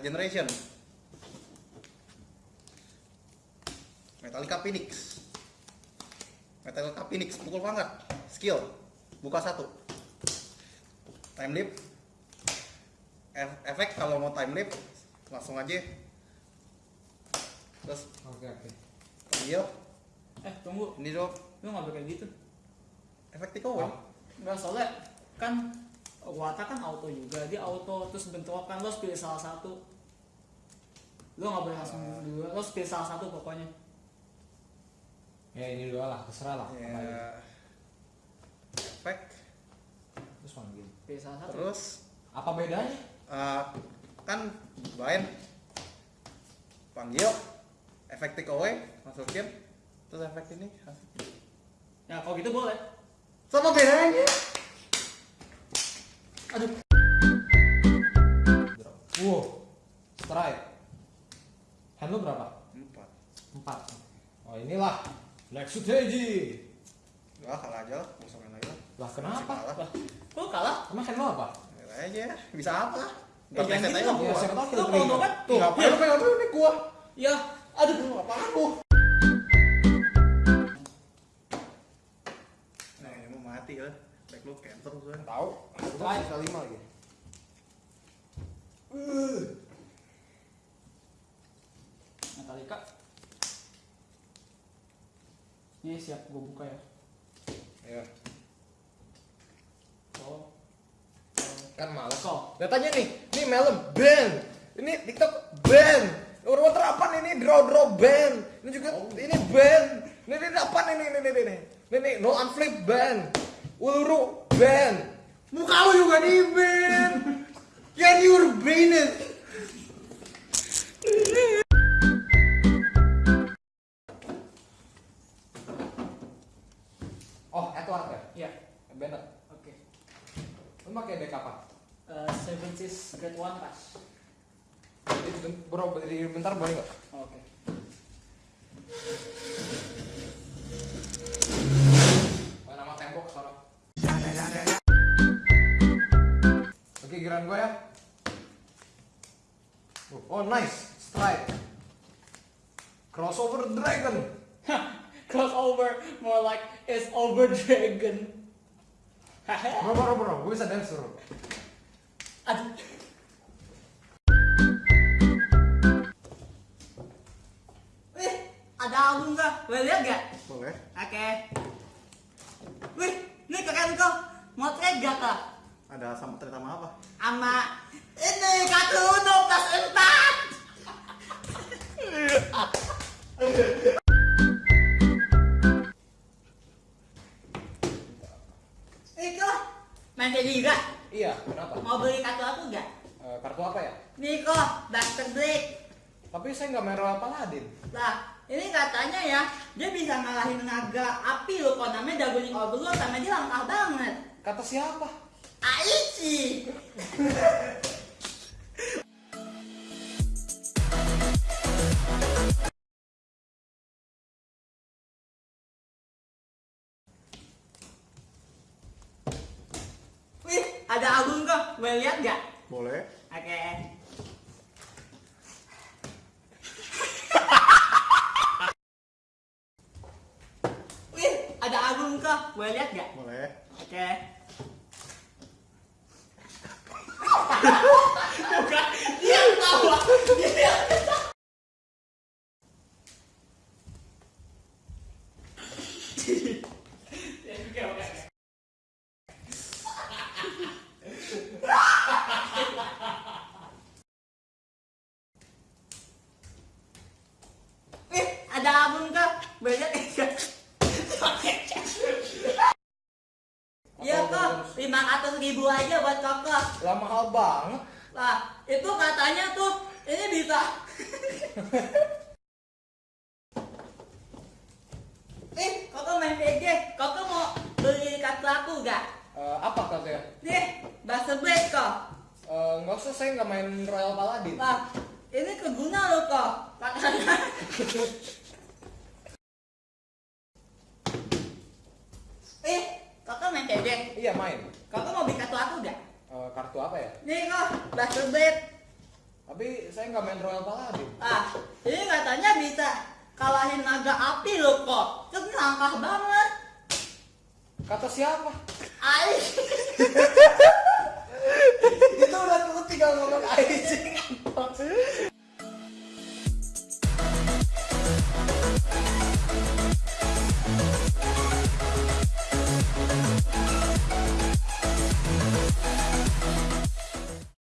Generation. Metallica Phoenix. Metallica Phoenix pukul pangkat. Skill. Buka satu. Time leap. Efek kalau mau time leap langsung aja. Terus Oke oke. panggil Eh tunggu, ini dong lu nggak boleh kayak gitu. efek takeaway. Enggak soalnya kan Wata kan auto juga, dia auto terus bentrokan lo pilih salah satu. Lo nggak boleh langsung dua, lo harus pilih salah satu pokoknya. Ya ini dua lah, terserah lah. Ya. aja. Efek Terus manggil. Pilih salah satu. terus Apa bedanya? eh, kan bind panggil efek takeaway masukin terus efek ini Ya kalau gitu boleh. sama bedanya Aduh. Wow. Strike. Hand lu berapa? empat Empat. Oh inilah. Black Strategy. Wah kalah aja lah, mau main lagi lah. Lah kenapa? kalah. lah, kalah? Emang hand lu apa? Lihat aja, bisa apa? Eh, reset gitu aja gua. Ya, siapa Lo kill kalau trigger. dompet tuh. Ngapain lu pengen dulu nih gua? Ya, aduh. Lu apaan lu? Nah ini mau mati lah. Back lu cancel tuh. Tahu. Strike bisa lima lagi. Metallica. Ini siap gue buka ya. Ya. Oh. Kan males. Kok? Datanya nih, nih Melem band. Ini TikTok band. Urban terapan ini draw draw band. Ini juga ini band. Ini ini apa nih ini ini ini ini. Ini nih no unflip band. Uluru band. Muka lu juga di band. Can you band it? Oh, Edward ya? Iya. Bennett. Oke. Lu pakai deck apa? Eh, Seven Seas Grade One Rush. Jadi, ben- bentar boleh nggak? Giliran gue ya. Oh, nice. Strike. Crossover Dragon. Crossover, more like it's over dragon. Bro, bro, bro, gue bisa dance bro. Aduh. Ada album nggak? Boleh lihat nggak? Boleh. Oke. Wih, ini keren kok. Mau trade gak kak? Ada sama cerita sama apa? Sama ini kartu Uno plus empat. Itu main kayak juga. Iya, kenapa? Mau beli kartu aku nggak? Eh, kartu apa ya? Nih kok, Buster Blade. Tapi saya nggak main Royal Paladin. Lah, ini katanya ya, dia bisa ngalahin naga api loh, kok namanya Dagoning Overlord sama dia langkah banget. Kata siapa? Aichi. Wih, ada album kok. Boleh lihat nggak? Boleh. Oke. Wih, ada album kok. Boleh lihat nggak? Boleh. Oke. Ada album kok. Boleh lihat nggak? Iya kok, lima ratus ribu aja buat kokok. Lah mahal banget. Lah, itu katanya tuh ini bisa. Nih, kokok main PG. Kokok mau beli kartu aku gak? Eh, apa katanya? Nih, bahasa Blade kok. Eh, nggak usah, saya nggak main Royal Paladin. Lah, ini keguna loh kok. Katanya. Eh, kokok main PG. Iya main. Kokok mau beli kartu apa ya? Nih kok, bahasa Blade. Tapi saya nggak main Royal Paladin. Ah, ini katanya bisa kalahin naga api loh kok. Terus langkah banget. Kata siapa? Aih. Itu udah tinggal ngomong Aisyah.